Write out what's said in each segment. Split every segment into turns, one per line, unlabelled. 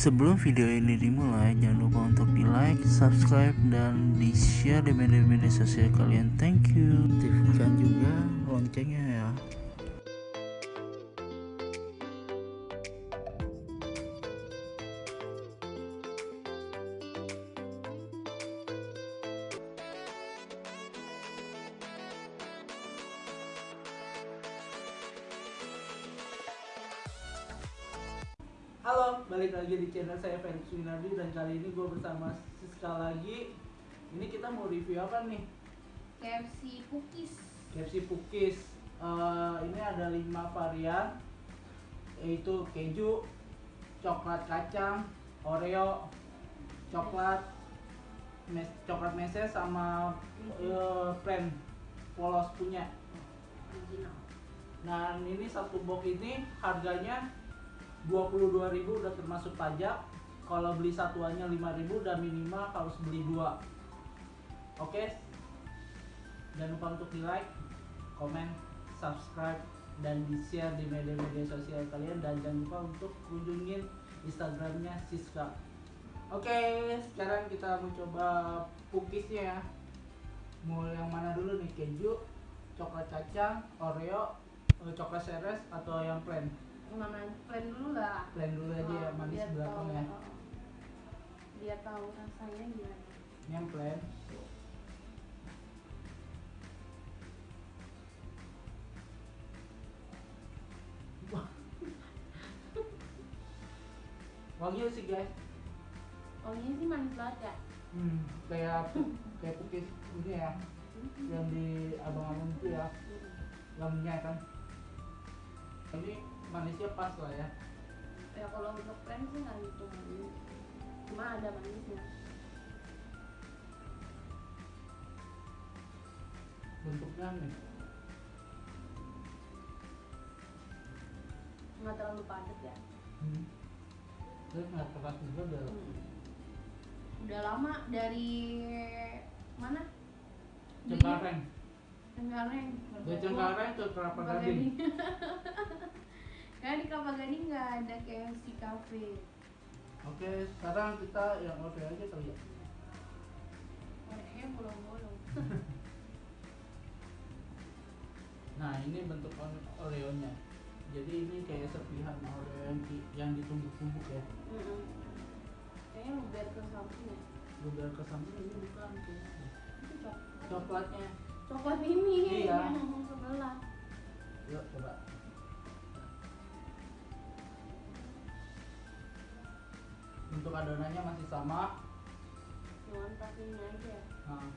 Sebelum video ini dimulai, jangan lupa untuk di like, subscribe, dan di share di media-media sosial kalian. Thank you. Aktifkan juga loncengnya ya.
Halo, balik lagi di channel saya Felix Winardi dan kali ini gue bersama Siska lagi. Ini kita mau review apa nih?
KFC cookies
KFC Pukis. Eh, ini ada 5 varian, yaitu keju, coklat kacang, Oreo, coklat, mes coklat meses sama eh, plain polos punya. Nah, ini satu box ini harganya 22.000 udah termasuk pajak. Kalau beli satuannya 5.000 dan minimal harus beli dua. Oke. Jangan lupa untuk di like, komen, subscribe dan di share di media-media sosial kalian dan jangan lupa untuk kunjungin Instagramnya Siska. Oke, sekarang kita mau coba cookiesnya ya. Mau yang mana dulu nih? Keju, coklat kacang, Oreo, eh, coklat seres atau yang plain?
Yang mana plain dulu lah
Plain dulu aja ya,
Oh,
manis
biar
belakang
tahu,
ya.
biar tahu rasanya gimana
Ini yang plain. Wah. Wangi sih guys.
wanginya sih manis banget ya
Hmm, kayak kayak cookies ini ya, yang di abang-abang itu ya, wanginya kan. Ini manisnya pas lah ya.
ya kalau untuk plain sih nggak gitu manis cuma ada manisnya
Bentuknya nih.
nggak terlalu padat ya
Hmm. Terus nggak keras juga udah.
Hmm. udah lama dari mana
Cengkareng.
Cengkareng
Dari Cengkareng ke Kelapa Gading.
Karena di Kelapa Gading nggak ada KFC cafe
Oke, sekarang kita yang Oreo aja kali ya.
Orangnya bolong-bolong
Nah, ini bentuk Ore- Oreo-nya. Jadi ini kayak serpihan Oreo yang, di- yang ditumbuk-tumbuk ya.
Mm-mm. kayaknya luber ke samping ya
Luber ke samping ini bukan kayaknya. Coklatnya.
coklat ini
Iya. Bentuk adonannya masih sama.
cuman ini aja
Nah.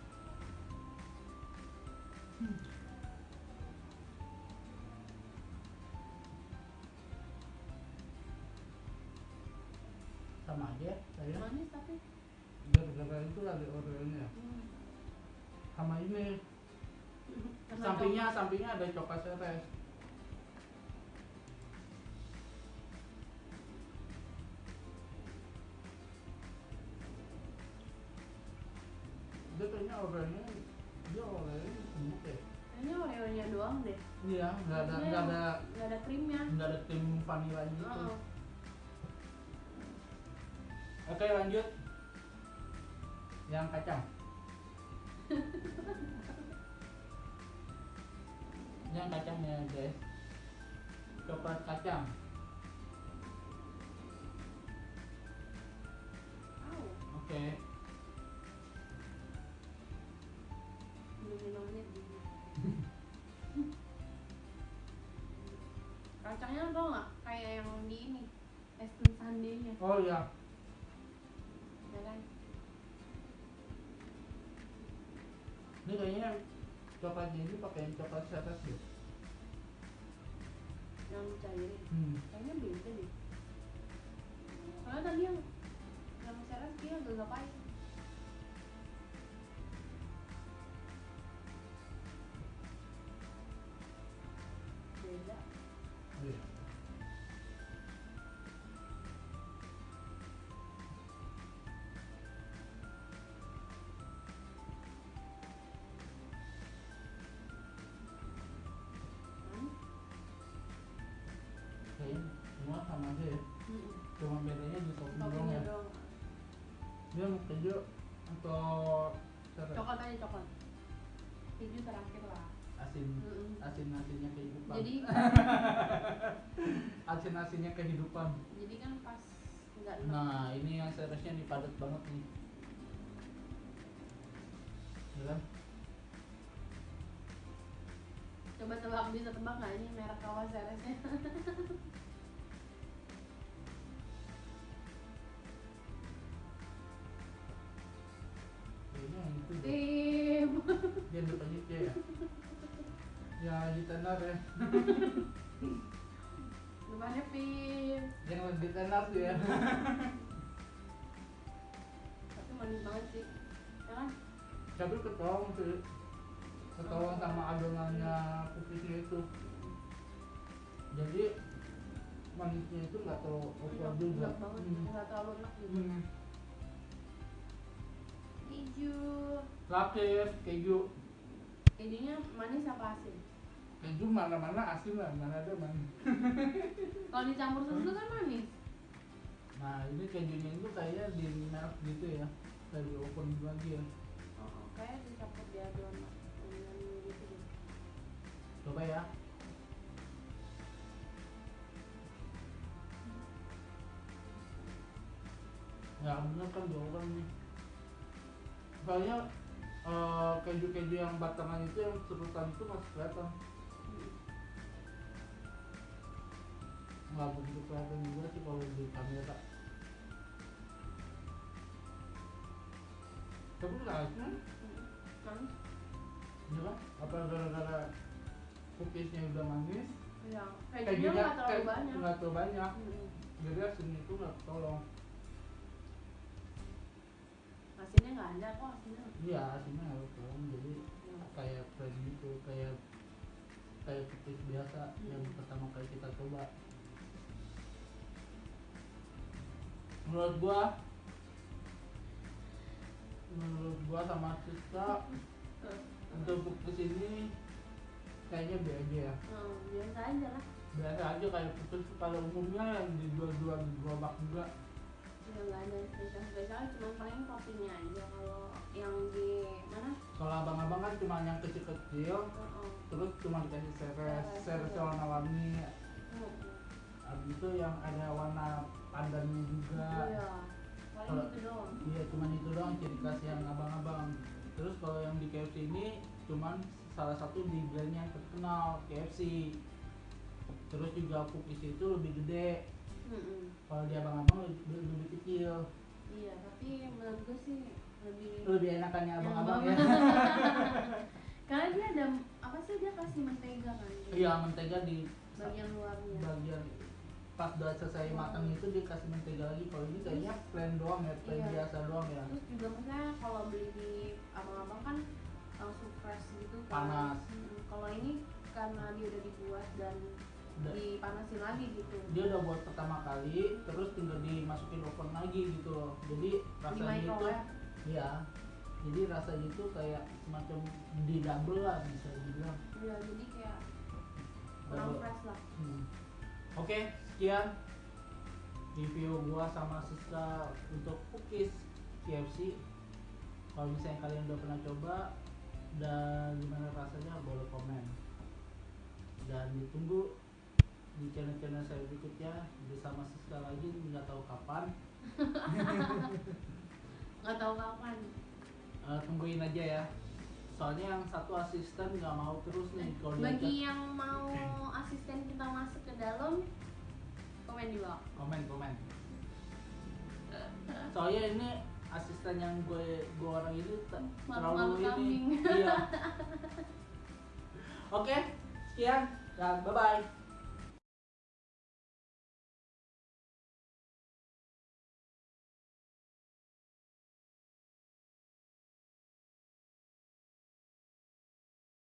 Sama aja ya, saya.
manis tapi
Gara-gara itu ada Oreo-nya.
hmm.
Sama ini sampingnya sampingnya ada coklat seres. Kayaknya Oreo-nya dia Oreo-nya tumbuk ya.
kayaknya Oreo-nya doang deh
Iya, nggak ada nggak ada
nggak ada krimnya
nggak ada tim vanilla gitu.
Oh,
Oke lanjut. Yang kacang. Yang kacangnya guys. Coklat kacang.
Au,
Oke.
belum kacangnya tau nggak kayak yang di ini es krim sundae-nya
Oh iya.
ya kan
Ini kayaknya coklatnya ini pakai yang coklat seres deh.
yang dicairin
Hmm.
kayaknya beda deh soalnya tadi yang yang seres dia agak pahit
Cuma bedanya di topping
Topping
keju atau seres?
coklat aja coklat. Keju terakhir lah.
Asin.
Mm-mm.
asin asinnya kehidupan.
Jadi
asin asinnya kehidupan.
Jadi kan pas nggak enak
nah ini yang seresnya nih padat banget nih. Ya kan?
Coba tebak bisa tebak nggak? Ini merek kawas seresnya
ya di tenar ya.
Depannya pim
yang lebih tenar tuh ya.
Tapi manis banget sih. Ya kan?
Tapi ketolong sih. Ketolong sama adonannya cookiesnya itu. Jadi manisnya itu nggak terlalu over juga. Hmm.
nggak terlalu enak gitu.
Hmm.
keju.
Lapis keju.
Kejunya manis apa asin
keju mana mana asin lah mana ada manis
kalau dicampur susu kan manis.
Nah ini kejunya itu kayaknya di melt gitu ya. Kayak di open lagi ya.
Oh, kayak dicampur di adonan gitu
coba ya. Ya bener kan di oven nih. Kayaknya eh, keju-keju yang batangan itu yang serutan itu masih kelihatan nggak begitu kelihatan juga sih kalau di kamera. Tapi nggak
manis
ya kan? apa gara-gara cookiesnya udah manis?
Ya kejunya nggak terlalu
kayak-
banyak.
nggak terlalu banyak.
Hmm.
jadi asin itu nggak tolong.
Asinnya nggak ada kok asinnya.
Iya asinnya harus tolong. Jadi
Ya.
kayak plain gitu kayak kayak cookies biasa yang
Hmm.
pertama kali kita coba menurut gua menurut gua sama Siska untuk cookies ini kayaknya B aja ya.
Hmm, biasa aja lah.
Biasa aja kayak cookies pada umumnya yang dijual-jual di gerobak juga.
Ya nggak ada spesial spesial cuma paling toppingnya aja kalau yang di mana?
Kalau abang-abang kan cuma yang kecil-kecil
oh,
terus cuma dikasih seres
Seres,
seres
iya.
warna-warni.
Oh.
habis itu yang ada warna pandannya juga.
Iya
Kalau-
gitu doang.
iya cuman itu doang ciri khas yang abang-abang. Terus kalau yang di KFC ini cuman salah satu di brandnya yang terkenal KFC terus juga cookies itu lebih gede.
Mm-mm.
kalau di abang-abang lebih, lebih kecil.
Iya tapi menurut gue sih lebih
lebih enakannya abang-abang. ya.
Karena dia ada apa sih dia kasih mentega kan?
Iya mentega di
bagian luarnya.
bagian pas udah selesai matang itu dia kasih mentega lagi. Kalau ini kayaknya plain doang ya plain
Iya.
biasa doang ya.
Terus juga misalnya kalau beli di abang-abang kan langsung fresh gitu kan.
Panas.
Mm, kalau ini karena dia udah dibuat dan
Udah-
dipanasin lagi gitu.
Dia udah buat pertama kali terus tinggal dimasukin oven lagi gitu loh. Jadi
di
rasanya itu iya. Jadi rasanya itu kayak semacam di double lah bisa dibilang.
Ya jadi kayak kurang fresh lah.
Hmm. oke sekian review gua sama Siska untuk cookies KFC kalau misalnya kalian udah pernah coba dan gimana rasanya boleh komen. Dan ditunggu di channel-channel saya berikutnya bersama Siska lagi nggak tahu kapan.
Nggak tahu kapan.
Eh, tungguin aja ya. Soalnya yang satu asisten nggak mau terus nih kalau
bagi yang mau asisten kita masuk ke dalam komen di bawah
komen komen. Soalnya ini asisten yang gue gue orang
Malu-malu
terlalu ini.
kambing.
iya. Oke sekian. Dan bye bye